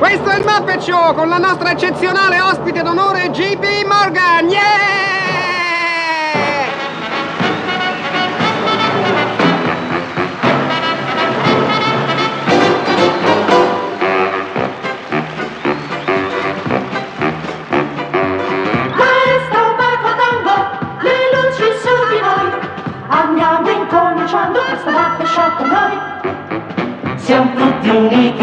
Questo è il Muppet Show con la nostra eccezionale ospite d'onore JP Morgan! Yeah! Questo è un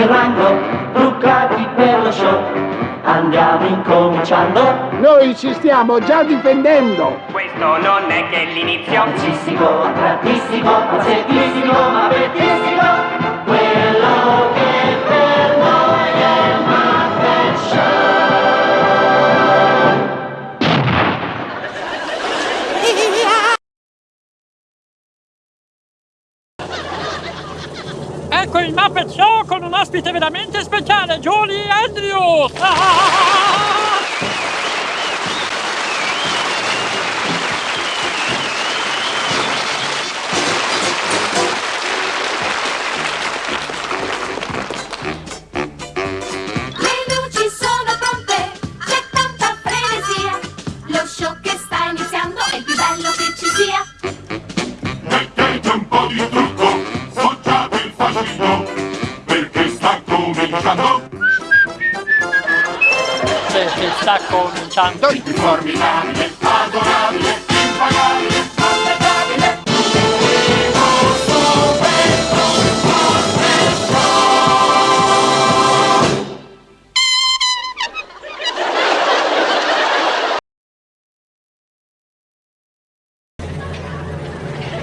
incominciando. Noi ci stiamo già difendendo! Questo non è che l'inizio. Velocissimo, attratissimo, pazzettissimo, ma bellissimo. Quello che per noi è il Muppet Show. Ecco il Muppet Show con un ospite veramente speciale, Julie Andrews! Un po' di trucco, sfoggiate il fascino, perché sta cominciando. Perché sta cominciando. Il formidabile, adorabile,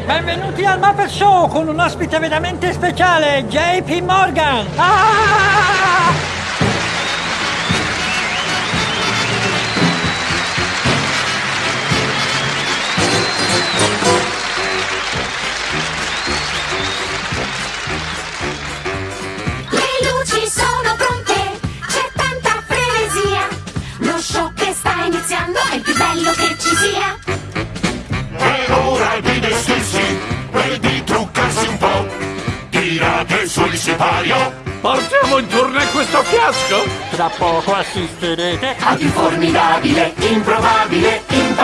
Benvenuti al Muppet Show con un ospite veramente speciale, JP Morgan! Ah! Le luci sono pronte, c'è tanta frenesia. Lo show che sta iniziando è più bello che ci sia. Sipario, Portiamo in tournée questo fiasco? Tra poco assisterete Ad il formidabile, improbabile, aspettabile,